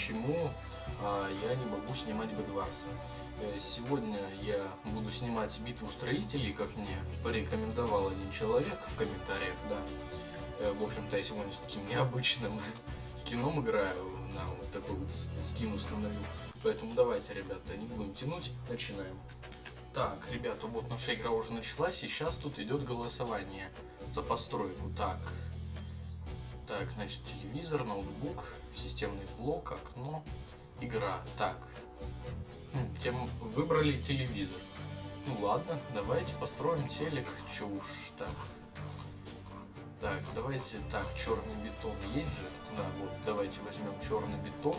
Почему а, я не могу снимать Бедварс. Э, сегодня я буду снимать битву строителей, как мне порекомендовал один человек в комментариях, да. Э, в общем-то, я сегодня с таким необычным скином играю, на вот такой вот скин установил. Поэтому давайте, ребята, не будем тянуть, начинаем. Так, ребята, вот наша игра уже началась, и сейчас тут идет голосование за постройку. Так, так, значит, телевизор, ноутбук, системный блок, окно, игра. Так, хм, тем выбрали телевизор. Ну ладно, давайте построим телек, уж, так. Так, давайте, так, черный бетон есть же? Да, вот, давайте возьмем черный бетон.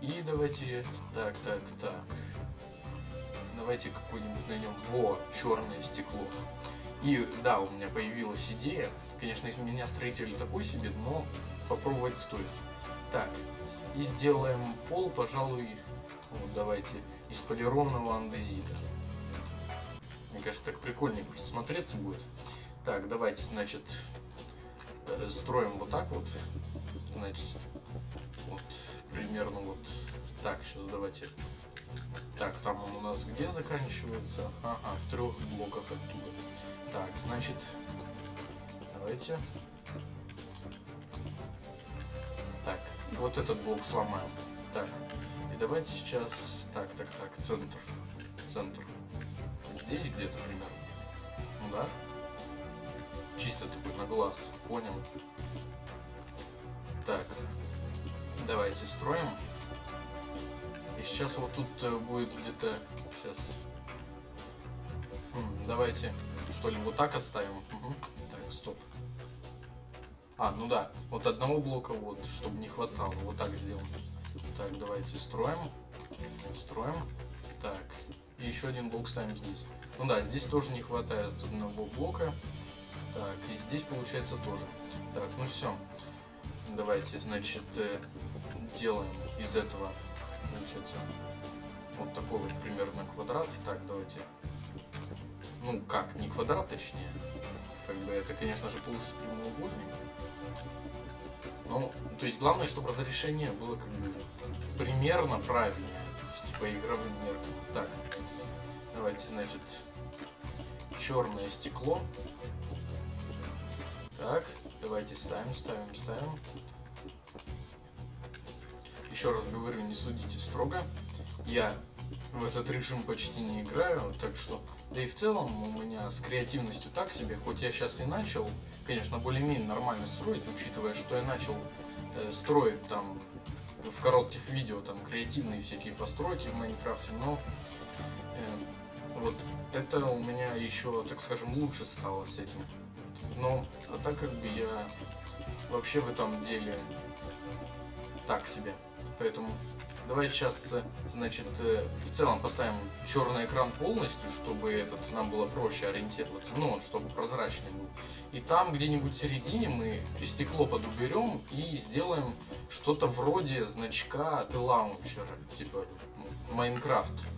И давайте, так, так, так давайте какой-нибудь на нем во черное стекло. И да, у меня появилась идея. Конечно, из меня строитель такой себе, но попробовать стоит. Так, и сделаем пол, пожалуй, вот давайте, из полированного андезита. Мне кажется, так прикольнее просто смотреться будет. Так, давайте, значит, э, строим вот так вот. Значит, вот примерно вот так. Сейчас давайте так, там он у нас где заканчивается? Ага, в трех блоках оттуда. Так, значит, давайте. Так, вот этот блок сломаем. Так, и давайте сейчас... Так, так, так, центр. Центр. Здесь где-то примерно. Ну да. Чисто такой на глаз. Понял. Так, давайте строим. И сейчас вот тут э, будет где-то... Сейчас... Давайте что ли вот так оставим. Так, стоп. А, ну да, вот одного блока вот, чтобы не хватало, вот так сделаем. Так, давайте строим. Строим. Так, и еще один блок ставим здесь. Ну да, здесь тоже не хватает одного блока. Так, и здесь получается тоже. Так, ну все. Давайте, значит, э, делаем из этого получается вот такой вот примерно квадрат. Так, давайте. Ну как, не квадрат, точнее. Как бы это, конечно же, получится прямоугольник. Но, то есть главное, чтобы разрешение было как бы примерно правильное. По игровым меркам. Так, давайте, значит, черное стекло. Так, давайте ставим, ставим, ставим. Еще раз говорю, не судите строго. Я в этот режим почти не играю, так что... Да и в целом у меня с креативностью так себе, хоть я сейчас и начал, конечно, более-менее нормально строить, учитывая, что я начал э, строить там в коротких видео там креативные всякие постройки в Майнкрафте, но э, вот это у меня еще, так скажем, лучше стало с этим. Но а так как бы я вообще в этом деле так себе. Поэтому давай сейчас, э, значит, э, в целом поставим черный экран полностью, чтобы этот нам было проще ориентироваться, ну, чтобы прозрачный был. И там где-нибудь в середине мы стекло подуберем и сделаем что-то вроде значка от лаунчера, типа Майнкрафт.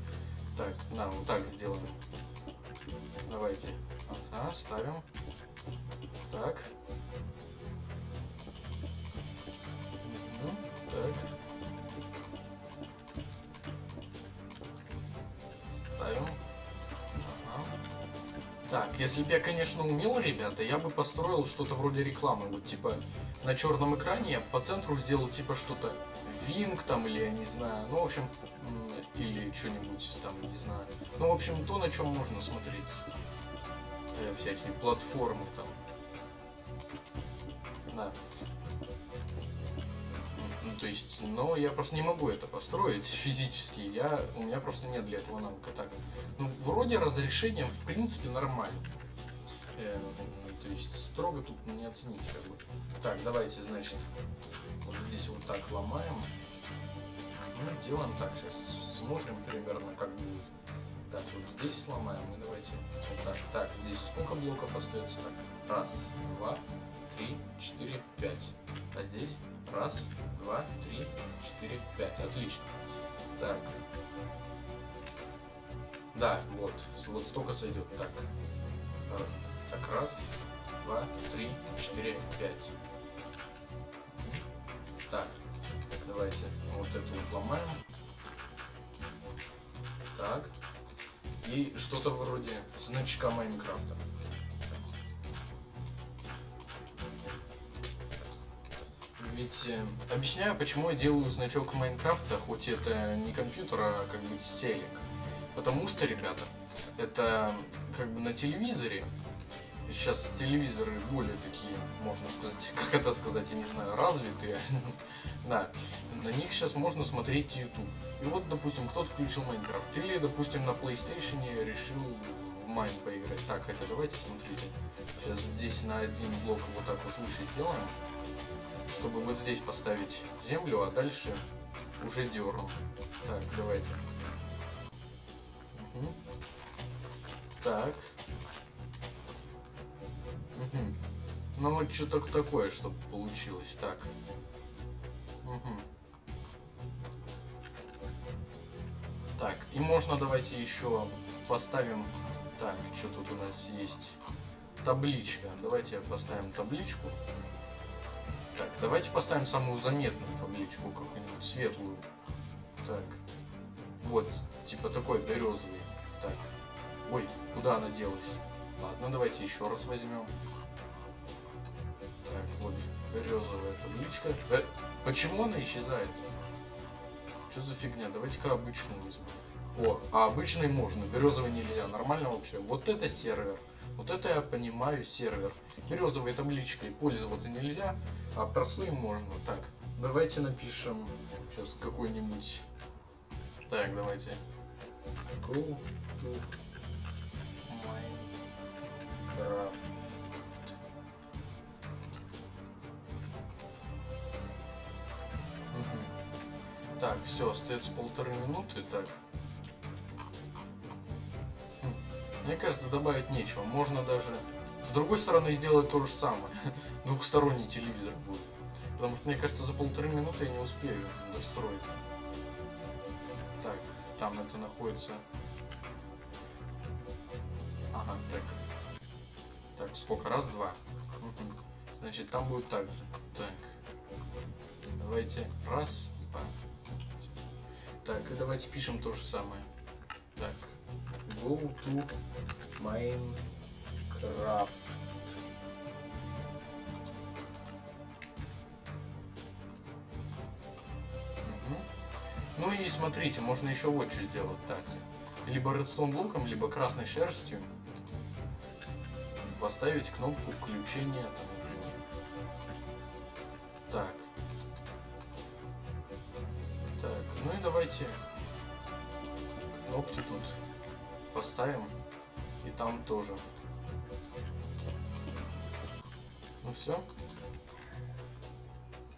Так, да, вот так сделаем. Давайте. Ага, ставим. Так. Если бы я, конечно, умел, ребята, я бы построил что-то вроде рекламы. Вот, типа, на черном экране я по центру сделал, типа, что-то Винг там, или я не знаю. Ну, в общем, или что-нибудь там, не знаю. Ну, в общем, то, на чем можно смотреть. Э, всякие платформы там. Да. То есть, но я просто не могу это построить физически, я, у меня просто нет для этого навыка. Так, ну, вроде разрешением, в принципе, нормально. Э, то есть, строго тут не оценить, как бы. Так, давайте, значит, вот здесь вот так ломаем. Ну, делаем так, сейчас смотрим примерно, как будет. Так, вот здесь сломаем, и давайте вот так. Так, здесь сколько блоков остается? Так, раз, два, три, четыре, пять. А здесь раз, два, три, четыре, пять. Отлично. Так. Да, вот, вот столько сойдет. Так, так, раз, два, три, четыре, пять. Так, давайте вот эту вот ломаем. Так. И что-то вроде значка Майнкрафта. Ведь э, объясняю, почему я делаю значок Майнкрафта, хоть это не компьютер, а как бы телек. Потому что, ребята, это как бы на телевизоре сейчас телевизоры более такие, можно сказать, как это сказать, я не знаю, развитые. да, на них сейчас можно смотреть YouTube. И вот, допустим, кто-то включил Майнкрафт, или, допустим, на PlayStation решил в Майн поиграть. Так, хотя давайте смотрите. Сейчас здесь на один блок вот так вот выше сделаем, чтобы вот здесь поставить землю, а дальше уже дерну. Так, давайте. Угу. Так, Угу. Ну вот что-то такое, чтобы получилось. Так. Угу. Так, и можно давайте еще поставим... Так, что тут у нас есть? Табличка. Давайте поставим табличку. Так, давайте поставим самую заметную табличку, какую-нибудь светлую. Так. Вот, типа такой березовый. Так. Ой, куда она делась? Ладно, давайте еще раз возьмем. Так, вот березовая табличка. Э, почему она исчезает? Что за фигня? Давайте-ка обычную возьмем. О, а обычный можно, березовый нельзя. Нормально вообще. Вот это сервер. Вот это я понимаю сервер. Березовой табличкой пользоваться нельзя, а простой можно. Так, давайте напишем сейчас какой-нибудь. Так, давайте. Go to Minecraft. Так, все, остается полторы минуты, так. Мне кажется, добавить нечего. Можно даже с другой стороны сделать то же самое. Двухсторонний телевизор будет. Потому что, мне кажется, за полторы минуты я не успею достроить. Так, там это находится... Ага, так. Так, сколько? Раз, два. Значит, там будет так же. Так. Давайте. Раз, два. Так, и давайте пишем то же самое. Так, go to Minecraft. Ну и смотрите, можно еще вот что сделать. Так, либо редстоун блоком, либо красной шерстью поставить кнопку включения. Так, так, ну и давайте кнопки тут поставим. И там тоже. Ну все.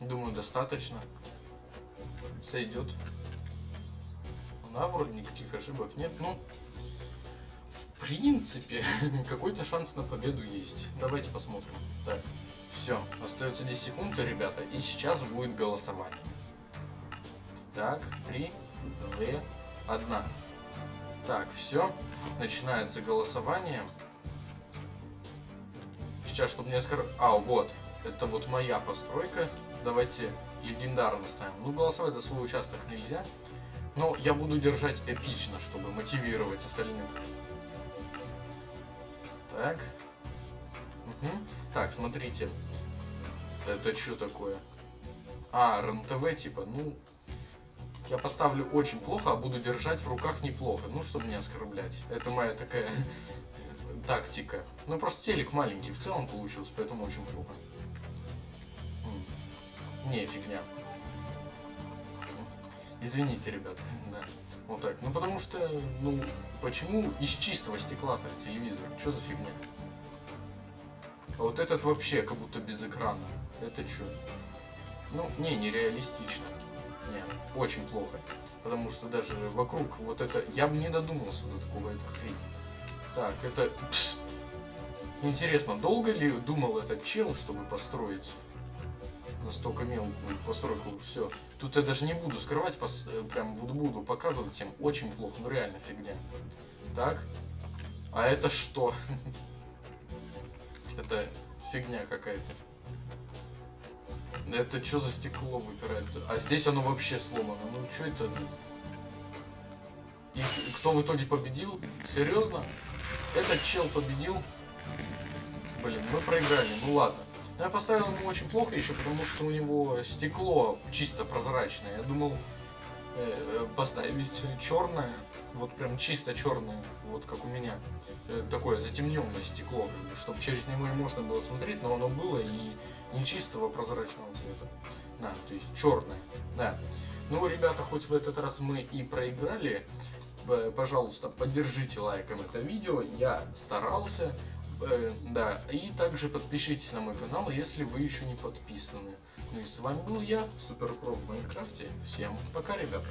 Думаю, достаточно. Сойдет. Да, вроде никаких ошибок нет. Ну, в принципе, какой-то шанс на победу есть. Давайте посмотрим. Так, все. Остается 10 секунд, ребята. И сейчас будет голосование. Так, три, две, одна. Так, все. Начинается голосование. Сейчас, чтобы не оскор... А, вот. Это вот моя постройка. Давайте легендарно ставим. Ну, голосовать за свой участок нельзя. Но я буду держать эпично, чтобы мотивировать остальных. Так. Угу. Так, смотрите. Это что такое? А, РНТВ типа. Ну, я поставлю очень плохо, а буду держать в руках неплохо. Ну, чтобы не оскорблять. Это моя такая тактика. Ну, просто телек маленький в целом получился, поэтому очень плохо. Не, фигня. Извините, ребята. Да. Вот так. Ну потому что, ну, почему из чистого стекла-то телевизор? Что за фигня? А вот этот вообще как будто без экрана. Это что? Ну, не, нереалистично. Не, очень плохо. Потому что даже вокруг вот это... Я бы не додумался до такого, это хрень. Так, это... Пс. Интересно, долго ли думал этот чел, чтобы построить настолько мелкую постройку? Все. Тут я даже не буду скрывать, пос... э, прям вот буду показывать всем. Очень плохо, ну реально фигня. Так. А это что? Это фигня какая-то. Это что за стекло выпирает? А здесь оно вообще сломано. Ну что это? И кто в итоге победил? Серьезно? Этот чел победил? Блин, мы проиграли, ну ладно. Но я поставил ему очень плохо еще, потому что у него стекло чисто прозрачное. Я думал поставить черное, вот прям чисто черное, вот как у меня. Э, такое затемненное стекло, чтобы через него и можно было смотреть, но оно было и не чистого прозрачного цвета. Да, то есть черное. Да. Ну, ребята, хоть в этот раз мы и проиграли, пожалуйста, поддержите лайком это видео. Я старался. Э, да, и также подпишитесь на мой канал, если вы еще не подписаны. Ну и с вами был я, Суперпро в Майнкрафте. Всем пока, ребята.